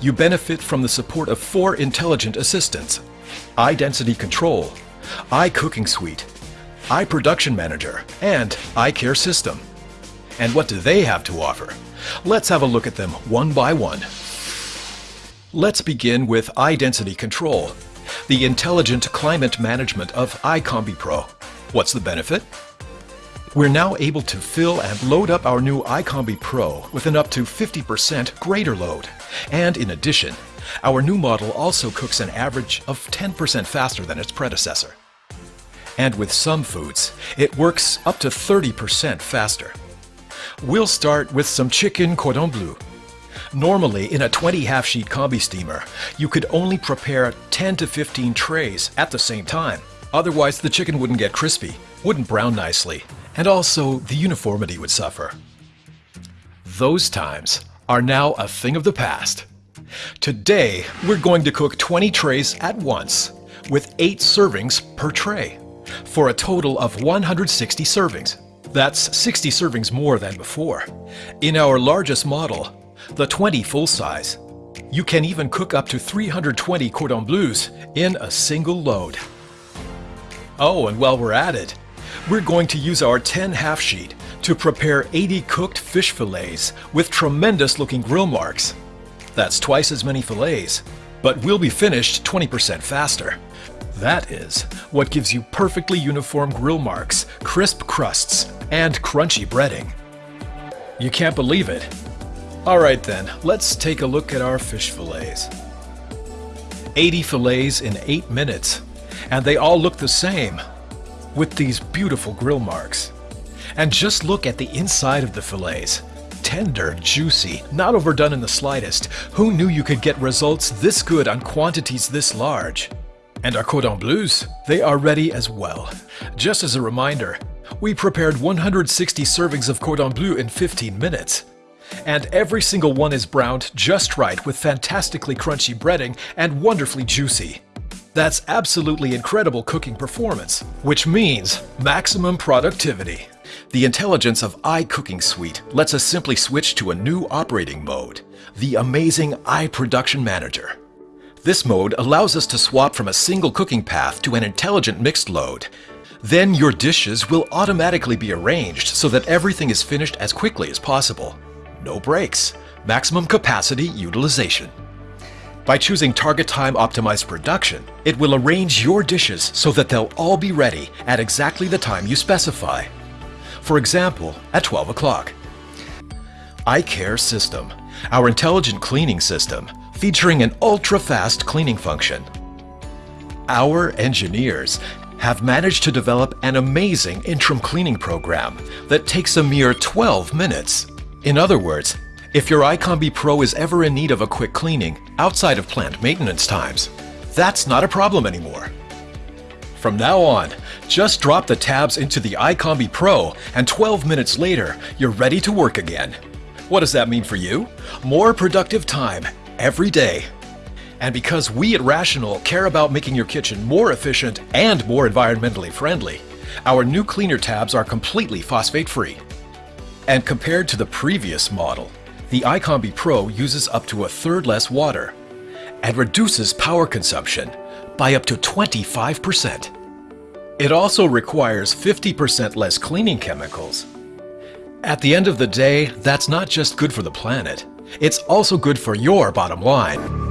you benefit from the support of four intelligent assistants. iDensity Control, iCooking Suite, iProduction Manager, and iCare System. And what do they have to offer? Let's have a look at them one by one. Let's begin with iDensity Control, the intelligent climate management of iCombi Pro. What's the benefit? We're now able to fill and load up our new iCombi Pro with an up to 50% greater load. And in addition, our new model also cooks an average of 10% faster than its predecessor. And with some foods, it works up to 30% faster. We'll start with some chicken cordon bleu. Normally, in a 20 half-sheet combi steamer, you could only prepare 10 to 15 trays at the same time. Otherwise, the chicken wouldn't get crispy, wouldn't brown nicely, and also the uniformity would suffer. Those times are now a thing of the past. Today, we're going to cook 20 trays at once, with 8 servings per tray, for a total of 160 servings. That's 60 servings more than before. In our largest model, the 20 full size, you can even cook up to 320 cordon bleus in a single load. Oh, and while we're at it, we're going to use our 10 half sheet to prepare 80 cooked fish fillets with tremendous looking grill marks. That's twice as many fillets, but we'll be finished 20% faster. That is what gives you perfectly uniform grill marks, crisp crusts, and crunchy breading. You can't believe it. Alright then, let's take a look at our fish fillets. 80 fillets in 8 minutes, and they all look the same, with these beautiful grill marks. And just look at the inside of the fillets. Tender, juicy, not overdone in the slightest. Who knew you could get results this good on quantities this large? And our cordon bleus, they are ready as well. Just as a reminder, we prepared 160 servings of cordon bleu in 15 minutes. And every single one is browned just right with fantastically crunchy breading and wonderfully juicy. That's absolutely incredible cooking performance, which means maximum productivity. The intelligence of iCooking Suite lets us simply switch to a new operating mode, the amazing iProduction Manager. This mode allows us to swap from a single cooking path to an intelligent mixed load. Then your dishes will automatically be arranged so that everything is finished as quickly as possible no breaks, maximum capacity utilization. By choosing Target Time Optimized Production, it will arrange your dishes so that they'll all be ready at exactly the time you specify. For example, at 12 o'clock. iCare System, our intelligent cleaning system, featuring an ultra-fast cleaning function. Our engineers have managed to develop an amazing interim cleaning program that takes a mere 12 minutes. In other words, if your iCombi Pro is ever in need of a quick cleaning outside of plant maintenance times, that's not a problem anymore. From now on, just drop the tabs into the iCombi Pro and 12 minutes later, you're ready to work again. What does that mean for you? More productive time every day. And because we at Rational care about making your kitchen more efficient and more environmentally friendly, our new cleaner tabs are completely phosphate-free. And compared to the previous model, the iCombi Pro uses up to a third less water and reduces power consumption by up to 25%. It also requires 50% less cleaning chemicals. At the end of the day, that's not just good for the planet, it's also good for your bottom line.